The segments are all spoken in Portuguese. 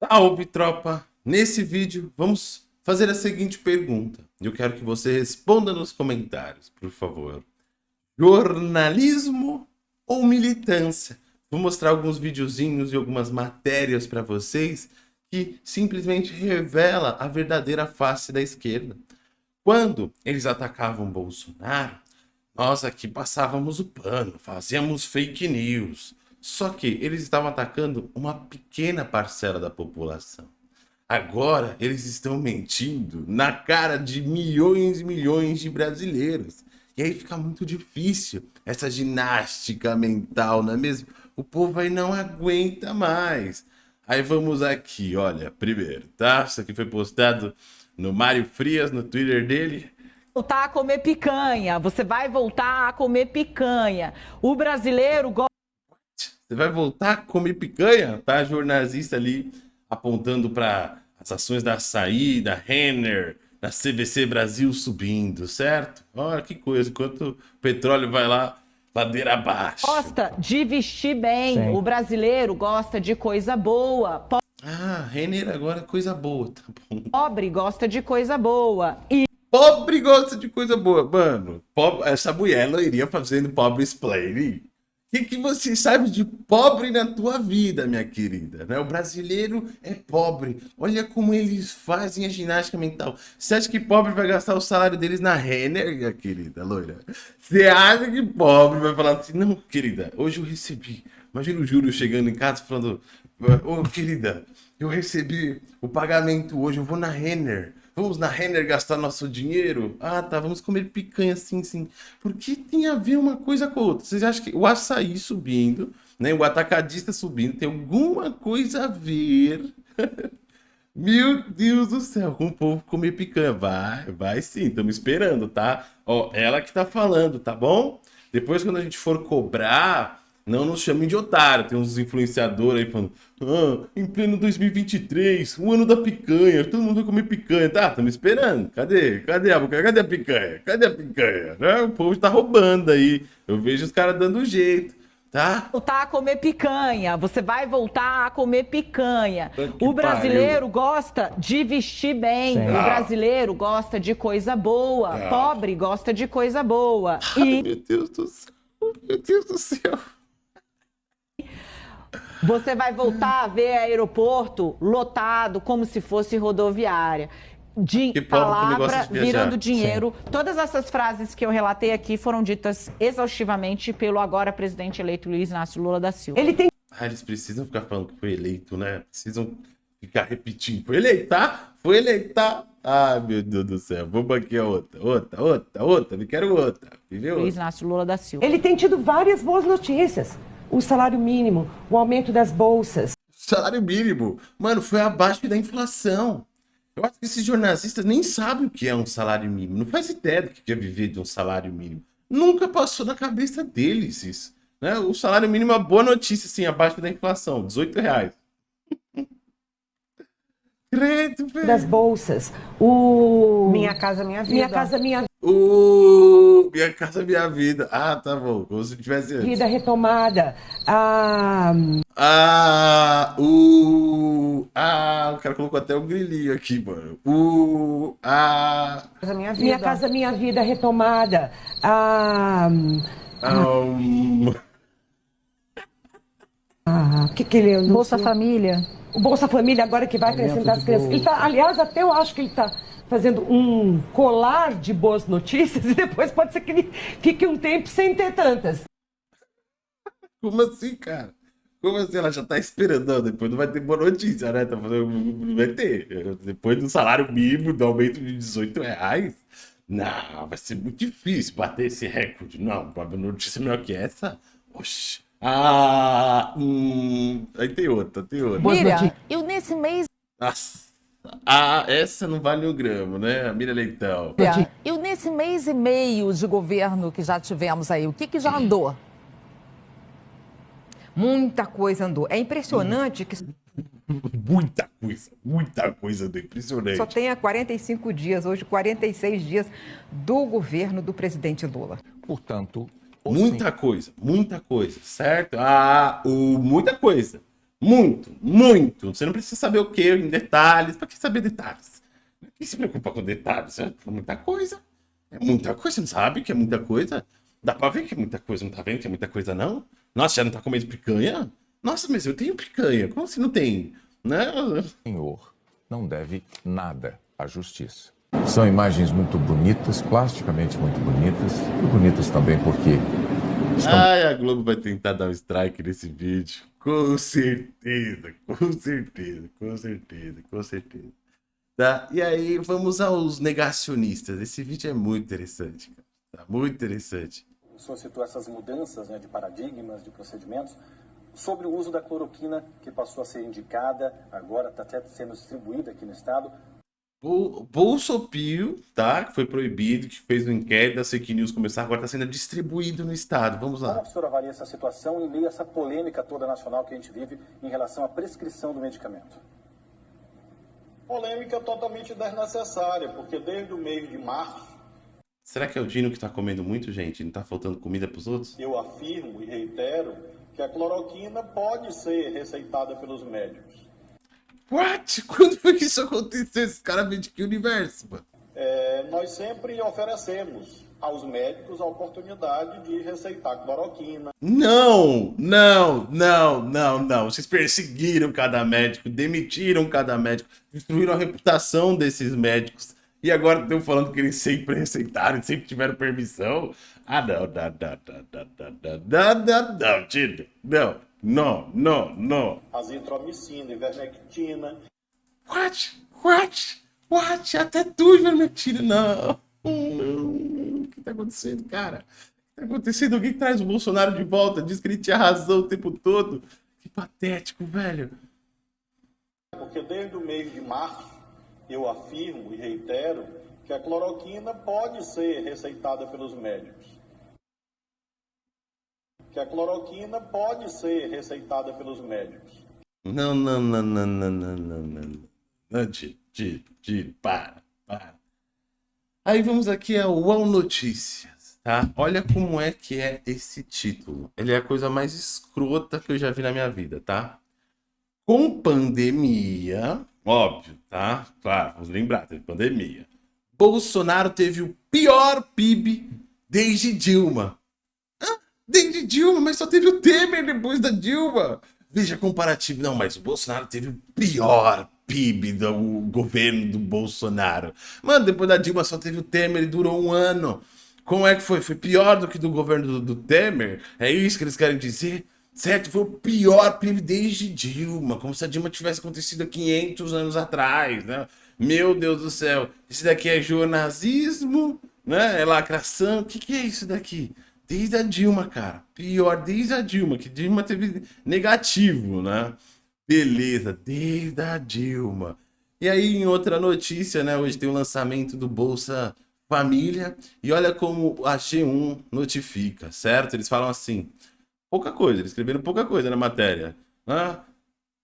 Salve, tropa! Nesse vídeo, vamos fazer a seguinte pergunta. Eu quero que você responda nos comentários, por favor. Jornalismo ou militância? Vou mostrar alguns videozinhos e algumas matérias para vocês que simplesmente revela a verdadeira face da esquerda. Quando eles atacavam Bolsonaro, nós aqui passávamos o pano, fazíamos fake news. Só que eles estavam atacando uma pequena parcela da população. Agora eles estão mentindo na cara de milhões e milhões de brasileiros. E aí fica muito difícil essa ginástica mental, não é mesmo? O povo aí não aguenta mais. Aí vamos aqui, olha, primeiro, tá? Isso aqui foi postado no Mário Frias, no Twitter dele. Voltar a comer picanha, você vai voltar a comer picanha. O brasileiro gosta. Você vai voltar a comer picanha? Tá? Jornalista ali apontando para as ações da Açaí, da Renner, da CVC Brasil subindo, certo? Olha que coisa, enquanto o petróleo vai lá ladeira abaixo. Gosta de vestir bem. Sim. O brasileiro gosta de coisa boa. Po ah, Renner agora é coisa boa, tá bom. Pobre gosta de coisa boa. E pobre gosta de coisa boa. Mano, pobre, essa mulher ela iria fazendo pobre explaining. O que, que você sabe de pobre na tua vida, minha querida? Né? O brasileiro é pobre. Olha como eles fazem a ginástica mental. Você acha que pobre vai gastar o salário deles na Renner, minha querida loira? Você acha que pobre vai falar assim, não, querida, hoje eu recebi. Imagina o Júlio chegando em casa falando, ô, oh, querida, eu recebi o pagamento hoje, eu vou na Renner. Vamos na Renner gastar nosso dinheiro? Ah, tá, vamos comer picanha, sim, sim. Porque tem a ver uma coisa com a outra. Vocês acham que o açaí subindo, né, o atacadista subindo, tem alguma coisa a ver? Meu Deus do céu, com o povo comer picanha. Vai, vai sim, estamos esperando, tá? Ó, ela que tá falando, tá bom? Depois, quando a gente for cobrar, não nos chamem de otário. Tem uns influenciadores aí falando, ah, em pleno 2023, o ano da picanha, todo mundo vai comer picanha. Tá, estamos esperando. Cadê? Cadê a picanha? Cadê a picanha? Cadê a picanha? Né? O povo está roubando aí. Eu vejo os caras dando jeito. Tá? Voltar a comer picanha. Você vai voltar a comer picanha. O brasileiro pariu. gosta de vestir bem. Sim. O brasileiro gosta de coisa boa. Ah. Pobre gosta de coisa boa. E... meu Deus do céu. Meu Deus do céu. Você vai voltar a ver aeroporto lotado como se fosse rodoviária. De que palavra de virando dinheiro. Sim. Todas essas frases que eu relatei aqui foram ditas exaustivamente pelo agora presidente eleito Luiz Inácio Lula da Silva. Ele tem. Ah, eles precisam ficar falando que foi eleito, né? Precisam ficar repetindo. Foi eleito, tá? Foi eleito, tá? Ah, meu Deus do céu. Vamos aqui a outra, outra, outra, outra. Me quero outra. Viu? Luiz Inácio Lula da Silva. Ele tem tido várias boas notícias o salário mínimo, o aumento das bolsas. Salário mínimo, mano, foi abaixo da inflação. Eu acho que esses jornalistas nem sabem o que é um salário mínimo. Não faz ideia do que é viver de um salário mínimo. Nunca passou na cabeça deles isso. Né? O salário mínimo é uma boa notícia, assim, abaixo da inflação, 18 reais. Credo, velho. Das bolsas. O... Minha Casa Minha Vida. Minha Casa Minha O... Minha Casa Minha Vida. Ah, tá bom. Como se tivesse antes. Vida retomada. Ah... Ah... O... Ah... O cara colocou até um grilinho aqui, mano. O... Ah... Minha Vida. Minha Casa Minha Vida retomada. Ah... Um... Ah... O que que ele... Bolsa Família o Bolsa Família agora que vai acrescentar as crianças. Ele tá, aliás, até eu acho que ele está fazendo um colar de boas notícias e depois pode ser que ele fique um tempo sem ter tantas. Como assim, cara? Como assim? Ela já tá esperando, depois não vai ter boa notícia, né? Tá fazendo... Não vai ter. Depois do salário mínimo, do aumento de 18 reais. Não, vai ser muito difícil bater esse recorde. Não, uma notícia melhor que essa. Oxe. Ah, hum, aí tem outra, tem outra. Mira, eu nesse mês. Nossa. Ah, essa não vale um grama, né? Mira Leitão. Eu nesse mês e meio de governo que já tivemos aí, o que, que já andou? Muita coisa andou. É impressionante que. muita coisa, muita coisa andou. Impressionante. Só tem há 45 dias, hoje 46 dias, do governo do presidente Lula. Portanto, muita sim. coisa, muita coisa, certo? Ah, o, muita coisa. Muito, muito. Você não precisa saber o que em detalhes. Para que saber detalhes? Quem se preocupa com detalhes? É muita coisa. É muita coisa. Você não sabe que é muita coisa? Dá pra ver que é muita coisa. Não tá vendo que é muita coisa, não? Nossa, já não tá comendo picanha? Nossa, mas eu tenho picanha. Como assim não tem? Né? Senhor não deve nada à justiça. São imagens muito bonitas, plasticamente muito bonitas, e bonitas também porque. Estão... Ai, a Globo vai tentar dar um strike nesse vídeo. Com certeza, com certeza, com certeza, com certeza. Tá? E aí, vamos aos negacionistas. Esse vídeo é muito interessante. Tá muito interessante. O senhor citou essas mudanças né, de paradigmas, de procedimentos. Sobre o uso da cloroquina, que passou a ser indicada, agora está até sendo distribuída aqui no estado. Bolsopio, tá? Que foi proibido, que fez um inquérito das fake news começar, agora está sendo distribuído no estado. Vamos lá. Como a senhora avalia essa situação em meio a essa polêmica toda nacional que a gente vive em relação à prescrição do medicamento? Polêmica totalmente desnecessária, porque desde o mês de março. Será que é o Dino que está comendo muito, gente? Não está faltando comida para os outros? Eu afirmo e reitero que a cloroquina pode ser receitada pelos médicos. What? Quando foi que isso aconteceu? Esse cara vem de que universo, mano? É, nós sempre oferecemos aos médicos a oportunidade de receitar cloroquina. Não, não, não, não, não. Vocês perseguiram cada médico, demitiram cada médico, destruíram a reputação desses médicos. E agora estão falando que eles sempre receitaram, sempre tiveram permissão. Ah, não, não, não, não, não, não, não, não, tira. Não, não, não, não. Azitromicina, ivermectina. What? What? What? Até tu, ivermectina, não. O que tá acontecendo, cara? O que tá acontecendo? Alguém traz o Bolsonaro de volta, diz que ele tinha razão o tempo todo. Que patético, velho. Porque desde o mês de março, eu afirmo e reitero que a cloroquina pode ser receitada pelos médicos que a cloroquina pode ser receitada pelos médicos. Não, não, não, não, não, não, não, não. Não, tira, tira, tira, para, para. Aí vamos aqui ao UOL Notícias, tá? Olha como é que é esse título. Ele é a coisa mais escrota que eu já vi na minha vida, tá? Com pandemia, óbvio, tá? Claro, vamos lembrar, teve pandemia. Bolsonaro teve o pior PIB desde Dilma. Desde Dilma, mas só teve o Temer depois da Dilma. Veja comparativo. Não, mas o Bolsonaro teve o pior PIB do governo do Bolsonaro. Mano, depois da Dilma só teve o Temer e durou um ano. Como é que foi? Foi pior do que do governo do, do Temer? É isso que eles querem dizer? Certo? Foi o pior PIB desde Dilma. Como se a Dilma tivesse acontecido há 500 anos atrás, né? Meu Deus do céu. Isso daqui é jornalismo, né? É lacração. O que, que é isso daqui? Desde a Dilma, cara. Pior, desde a Dilma, que Dilma teve negativo, né? Beleza, desde a Dilma. E aí, em outra notícia, né? Hoje tem o lançamento do Bolsa Família. E olha como a G1 notifica, certo? Eles falam assim, pouca coisa, eles escreveram pouca coisa na matéria. Né?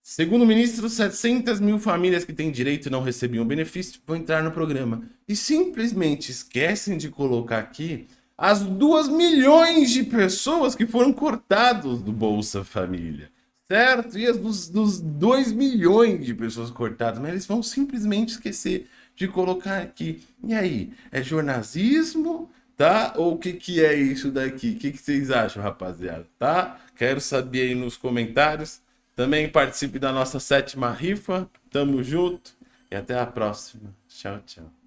Segundo o ministro, 700 mil famílias que têm direito e não recebiam benefício vão entrar no programa. E simplesmente esquecem de colocar aqui as 2 milhões de pessoas que foram cortados do Bolsa Família, certo? E as dos, dos 2 milhões de pessoas cortadas, mas eles vão simplesmente esquecer de colocar aqui. E aí, é jornalismo, tá? Ou o que, que é isso daqui? O que, que vocês acham, rapaziada, tá? Quero saber aí nos comentários. Também participe da nossa sétima rifa. Tamo junto e até a próxima. Tchau, tchau.